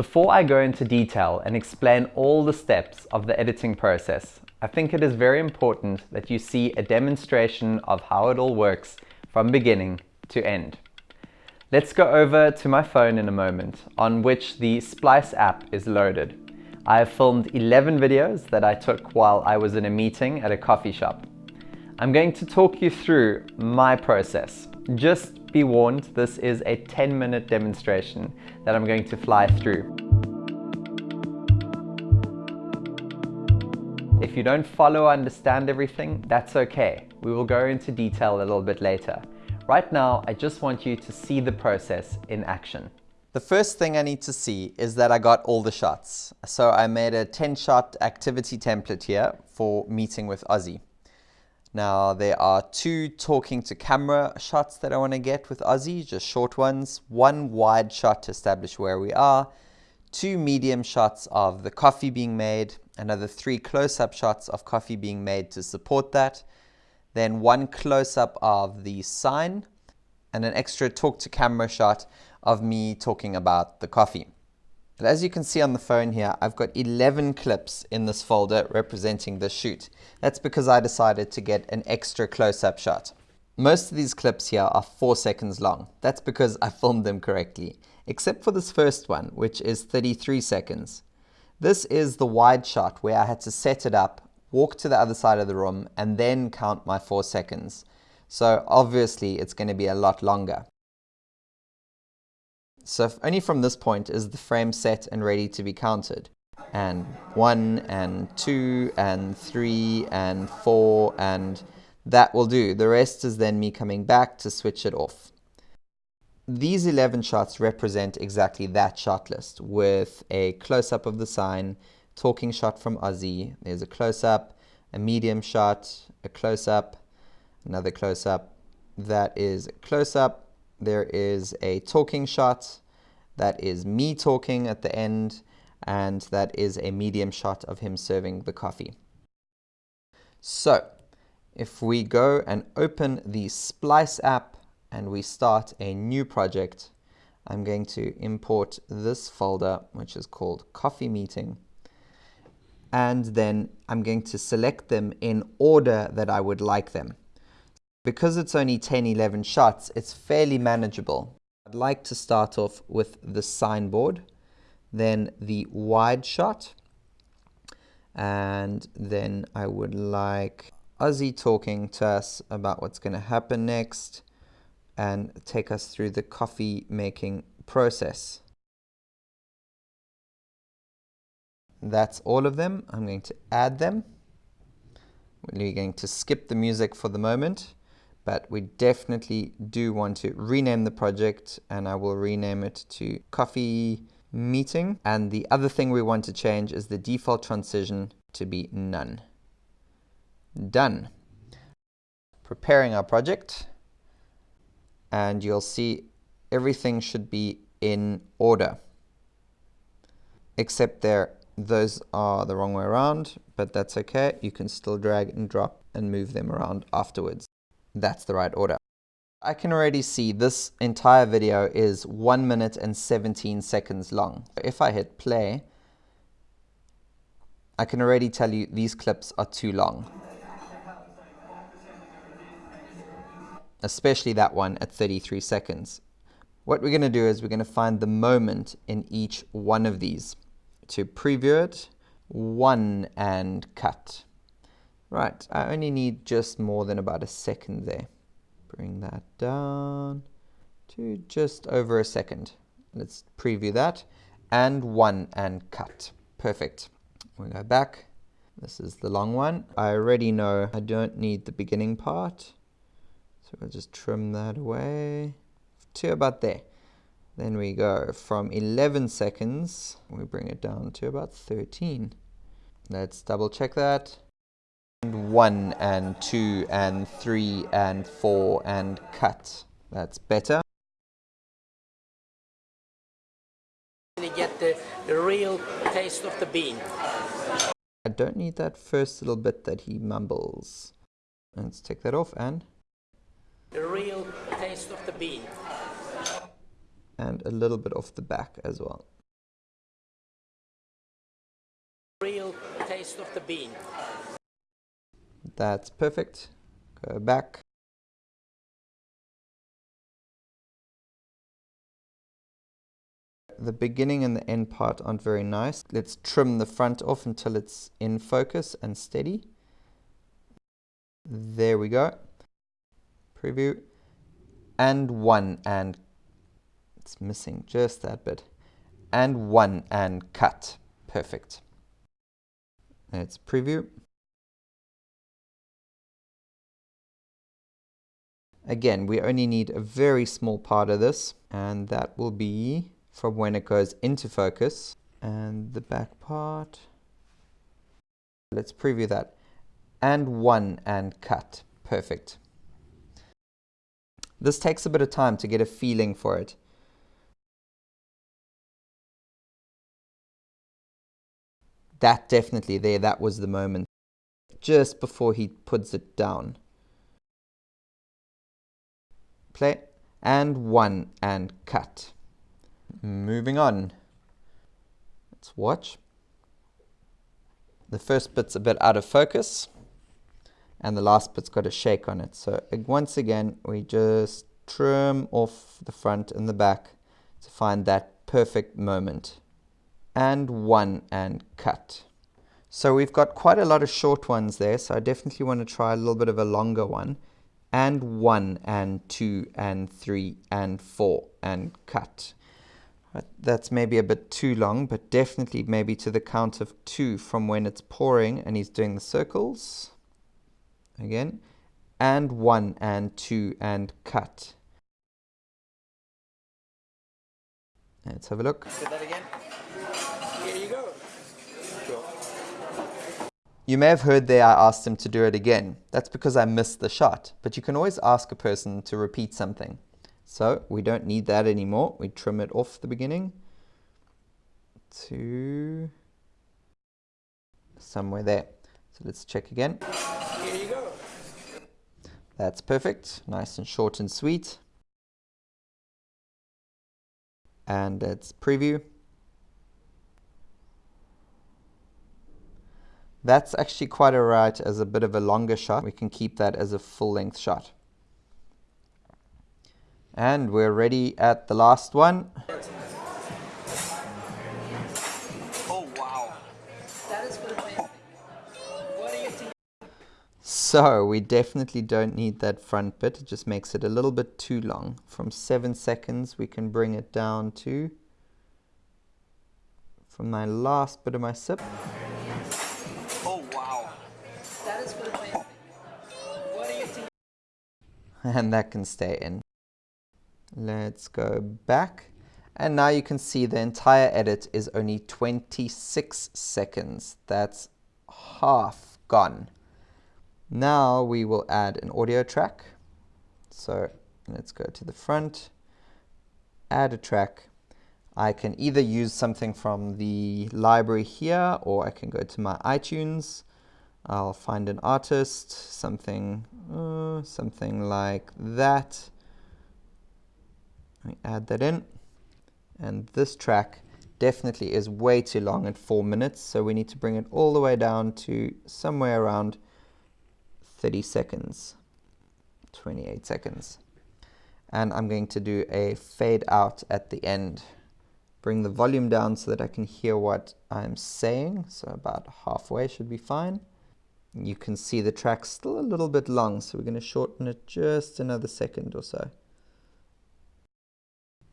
Before I go into detail and explain all the steps of the editing process, I think it is very important that you see a demonstration of how it all works from beginning to end. Let's go over to my phone in a moment on which the Splice app is loaded. I have filmed 11 videos that I took while I was in a meeting at a coffee shop. I'm going to talk you through my process. Just be warned, this is a 10 minute demonstration that I'm going to fly through. If you don't follow or understand everything, that's okay. We will go into detail a little bit later. Right now, I just want you to see the process in action. The first thing I need to see is that I got all the shots. So I made a 10 shot activity template here for meeting with Ozzy. Now there are two talking to camera shots that I want to get with Ozzy, just short ones. One wide shot to establish where we are. Two medium shots of the coffee being made. Another three close-up shots of coffee being made to support that. Then one close-up of the sign and an extra talk to camera shot of me talking about the coffee. But as you can see on the phone here, I've got 11 clips in this folder representing the shoot. That's because I decided to get an extra close-up shot. Most of these clips here are 4 seconds long. That's because I filmed them correctly, except for this first one, which is 33 seconds. This is the wide shot where I had to set it up, walk to the other side of the room, and then count my 4 seconds. So obviously it's going to be a lot longer. So only from this point is the frame set and ready to be counted. And one and two and three and four and that will do. The rest is then me coming back to switch it off. These 11 shots represent exactly that shot list with a close-up of the sign, talking shot from Ozzy, there's a close-up, a medium shot, a close-up, another close-up, that is close-up, there is a talking shot. That is me talking at the end and that is a medium shot of him serving the coffee. So if we go and open the Splice app and we start a new project, I'm going to import this folder, which is called coffee meeting. And then I'm going to select them in order that I would like them. Because it's only 10, 11 shots, it's fairly manageable. I'd like to start off with the signboard, then the wide shot, and then I would like Ozzy talking to us about what's going to happen next and take us through the coffee making process. That's all of them. I'm going to add them. We're going to skip the music for the moment but we definitely do want to rename the project and I will rename it to coffee meeting. And the other thing we want to change is the default transition to be none. Done. Preparing our project and you'll see everything should be in order except there those are the wrong way around but that's okay you can still drag and drop and move them around afterwards that's the right order. I can already see this entire video is 1 minute and 17 seconds long. If I hit play, I can already tell you these clips are too long. Especially that one at 33 seconds. What we're going to do is we're going to find the moment in each one of these. To preview it, one and cut. Right, I only need just more than about a second there. Bring that down to just over a second. Let's preview that. And one and cut. Perfect. We go back. This is the long one. I already know I don't need the beginning part. So we'll just trim that away to about there. Then we go from 11 seconds, we bring it down to about 13. Let's double check that And one and two and three and four and cut. That's better. You get the, the real taste of the bean. I don't need that first little bit that he mumbles. Let's take that off and the real taste of the bean. And a little bit of the back as well. Real taste of the bean. That's perfect. Go back. The beginning and the end part aren't very nice. Let's trim the front off until it's in focus and steady. There we go. Preview. And one and it's missing just that bit. And one and cut. Perfect. Let's preview. Again, we only need a very small part of this, and that will be from when it goes into focus. And the back part, let's preview that. And one and cut. Perfect. This takes a bit of time to get a feeling for it. That definitely there, that was the moment. Just before he puts it down play, and one, and cut. Moving on. Let's watch. The first bit's a bit out of focus, and the last bit's got a shake on it. So once again, we just trim off the front and the back to find that perfect moment. And one, and cut. So we've got quite a lot of short ones there, so I definitely want to try a little bit of a longer one and 1 and 2 and 3 and 4 and cut. That's maybe a bit too long, but definitely maybe to the count of 2 from when it's pouring and he's doing the circles. Again. And 1 and 2 and cut. Let's have a look. that again. Here you go. You may have heard there I asked him to do it again. That's because I missed the shot, but you can always ask a person to repeat something. So we don't need that anymore. We trim it off the beginning to somewhere there. So let's check again. That's perfect. Nice and short and sweet. And let's preview. That's actually quite alright as a bit of a longer shot. We can keep that as a full length shot. And we're ready at the last one. So we definitely don't need that front bit. It just makes it a little bit too long. From seven seconds, we can bring it down to, from my last bit of my sip. Oh wow. That is what you and that can stay in. Let's go back. And now you can see the entire edit is only 26 seconds. That's half gone. Now we will add an audio track. So let's go to the front, add a track. I can either use something from the library here or I can go to my iTunes I'll find an artist, something, uh, something like that. Me add that in. And this track definitely is way too long at four minutes, so we need to bring it all the way down to somewhere around 30 seconds, 28 seconds. And I'm going to do a fade out at the end. Bring the volume down so that I can hear what I'm saying, so about halfway should be fine. You can see the track's still a little bit long, so we're going to shorten it just another second or so.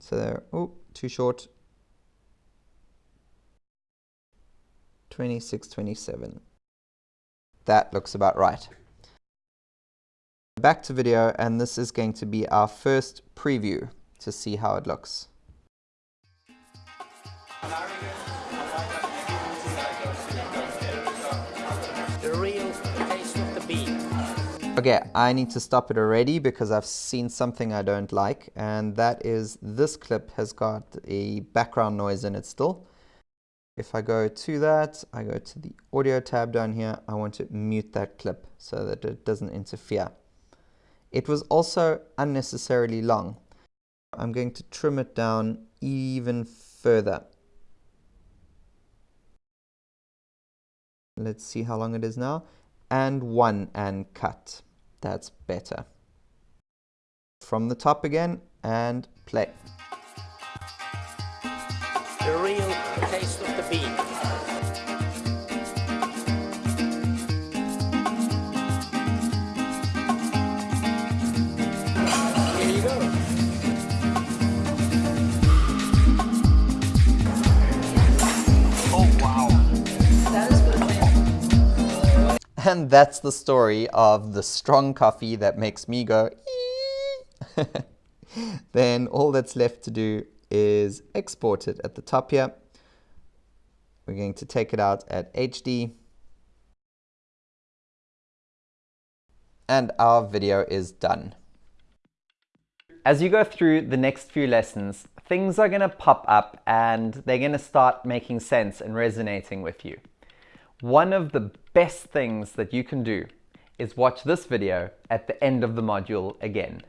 So there, oh, too short. 26, 27. That looks about right. Back to video, and this is going to be our first preview to see how it looks. Okay, I need to stop it already because I've seen something I don't like and that is this clip has got a background noise in it still. If I go to that, I go to the audio tab down here, I want to mute that clip so that it doesn't interfere. It was also unnecessarily long. I'm going to trim it down even further. Let's see how long it is now. And one and cut. That's better. From the top again and play. The real taste of the bean. And that's the story of the strong coffee that makes me go then all that's left to do is export it at the top here. We're going to take it out at HD. And our video is done. As you go through the next few lessons, things are going to pop up and they're going to start making sense and resonating with you. One of the best things that you can do is watch this video at the end of the module again.